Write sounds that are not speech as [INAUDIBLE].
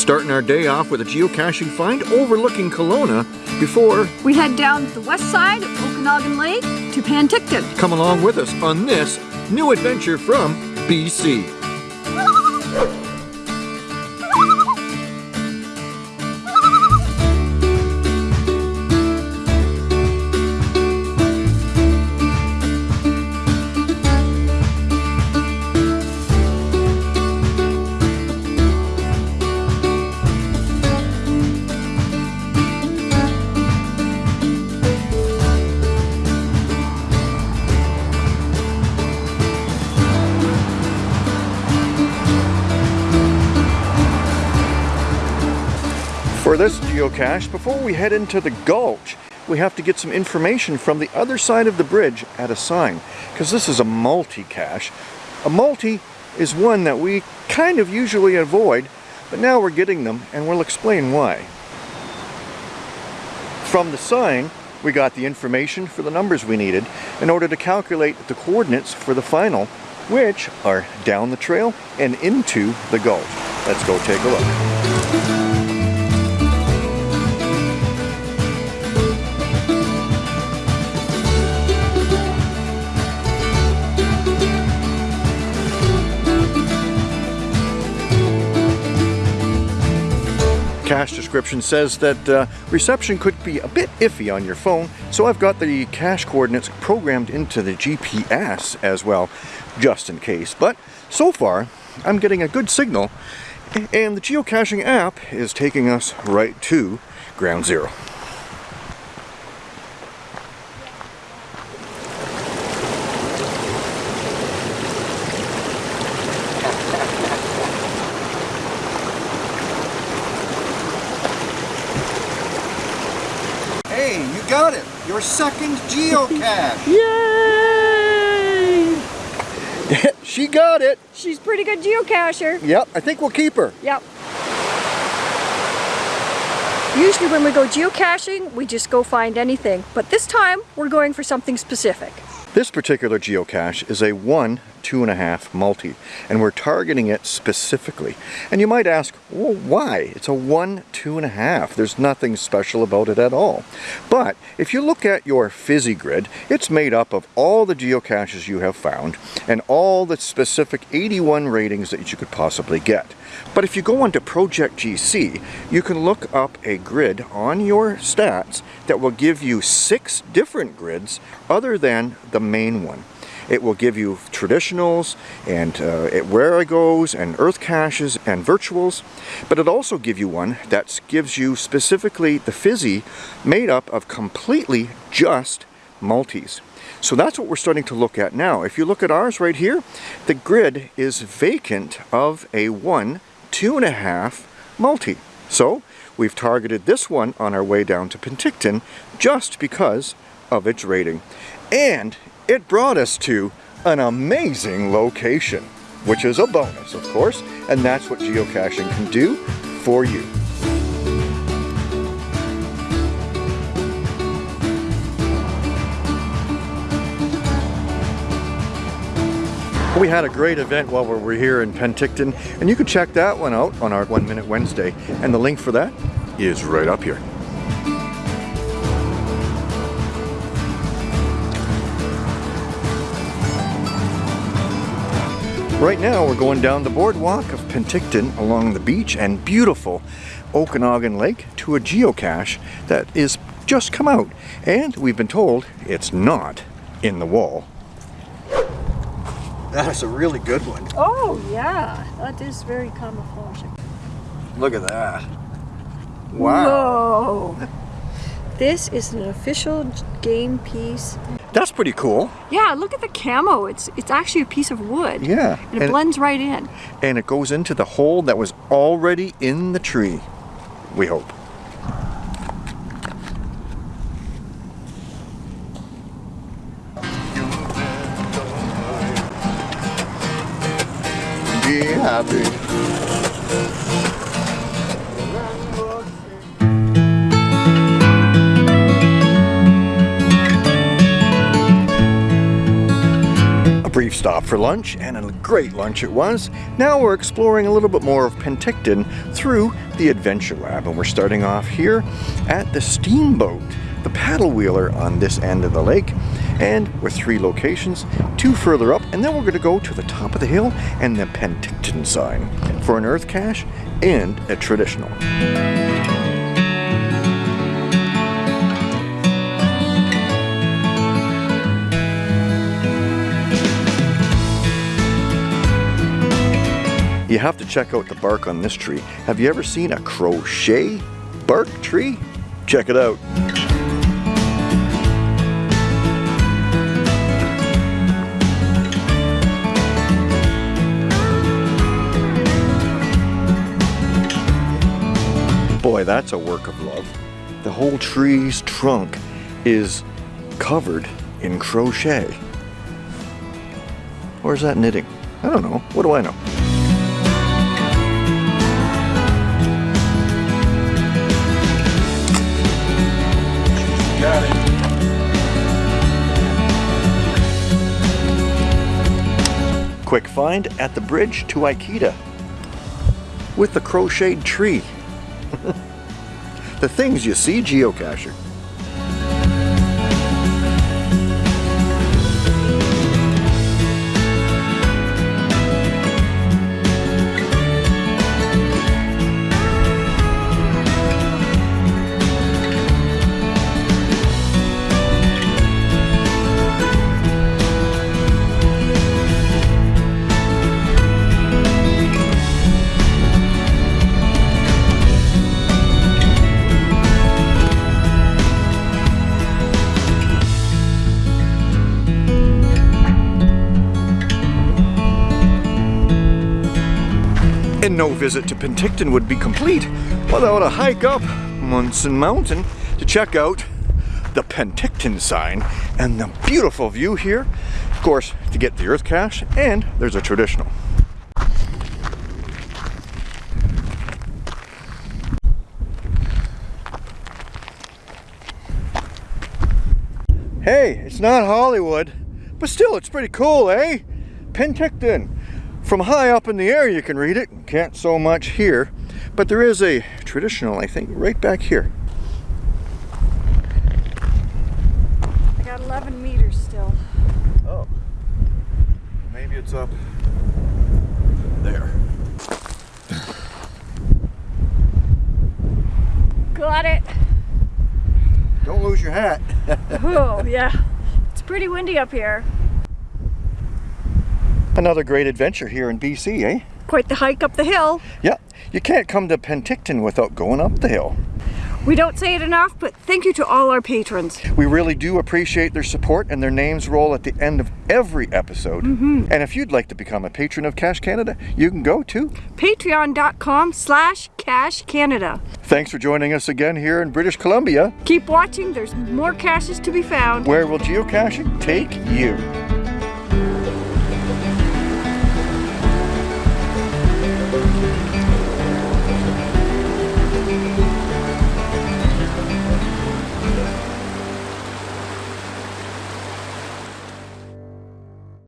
starting our day off with a geocaching find overlooking Kelowna before we head down the west side of Okanagan Lake to Penticton. Come along with us on this new adventure from BC. For this geocache, before we head into the gulch, we have to get some information from the other side of the bridge at a sign, because this is a multi-cache. A multi is one that we kind of usually avoid, but now we're getting them, and we'll explain why. From the sign, we got the information for the numbers we needed in order to calculate the coordinates for the final, which are down the trail and into the gulch. Let's go take a look. Description says that uh, reception could be a bit iffy on your phone, so I've got the cache coordinates programmed into the GPS as well, just in case. But so far, I'm getting a good signal, and the geocaching app is taking us right to ground zero. Got it! Your second geocache! [LAUGHS] Yay! [LAUGHS] she got it! She's pretty good geocacher. Yep, I think we'll keep her. Yep. Usually when we go geocaching, we just go find anything. But this time, we're going for something specific. This particular geocache is a one two and a half multi. And we're targeting it specifically. And you might ask well why? It's a one two and a half. There's nothing special about it at all. But if you look at your fizzy grid it's made up of all the geocaches you have found and all the specific 81 ratings that you could possibly get. But if you go onto Project GC you can look up a grid on your stats that will give you six different grids other than the main one it will give you traditionals and uh, Wherigos and earth caches and virtuals, but it also give you one that gives you specifically the fizzy made up of completely just multis. So that's what we're starting to look at now. If you look at ours right here, the grid is vacant of a one, two and a half multi. So we've targeted this one on our way down to Penticton just because of its rating. And it brought us to an amazing location, which is a bonus, of course, and that's what geocaching can do for you. We had a great event while we were here in Penticton, and you can check that one out on our One Minute Wednesday, and the link for that is right up here. Right now we're going down the boardwalk of Penticton along the beach and beautiful Okanagan Lake to a geocache that is just come out and we've been told it's not in the wall. That is a really good one. Oh yeah, that is very camouflaging. Look at that. Wow. Whoa. This is an official game piece that's pretty cool. Yeah, look at the camo. It's it's actually a piece of wood. Yeah. And it and blends right in. And it goes into the hole that was already in the tree, we hope. Be happy. Stop for lunch, and a great lunch it was. Now we're exploring a little bit more of Penticton through the Adventure Lab, and we're starting off here at the Steamboat, the paddle wheeler on this end of the lake. And with three locations, two further up, and then we're going to go to the top of the hill and the Penticton sign for an earth cache and a traditional. You have to check out the bark on this tree. Have you ever seen a crochet bark tree? Check it out. Boy, that's a work of love. The whole tree's trunk is covered in crochet. Or is that knitting? I don't know. What do I know? Got it. Quick find at the bridge to Aikita with the crocheted tree. [LAUGHS] the things you see geocaching. No visit to Penticton would be complete without a hike up Munson Mountain to check out the Penticton sign and the beautiful view here. Of course, to get the earth cache, and there's a traditional. Hey, it's not Hollywood, but still it's pretty cool, eh? Penticton. From high up in the air you can read it, can't so much here, but there is a traditional, I think, right back here. I got 11 meters still. Oh, maybe it's up there. Got it. Don't lose your hat. [LAUGHS] Oh, yeah. It's pretty windy up here. Another great adventure here in BC, eh? Quite the hike up the hill. Yeah, you can't come to Penticton without going up the hill. We don't say it enough, but thank you to all our patrons. We really do appreciate their support and their names roll at the end of every episode. Mm-hmm. And if you'd like to become a patron of Cache Canada, you can go to. Patreon.com slash Cache Canada. Thanks for joining us again here in British Columbia. Keep watching, there's more caches to be found. Where will geocaching take you?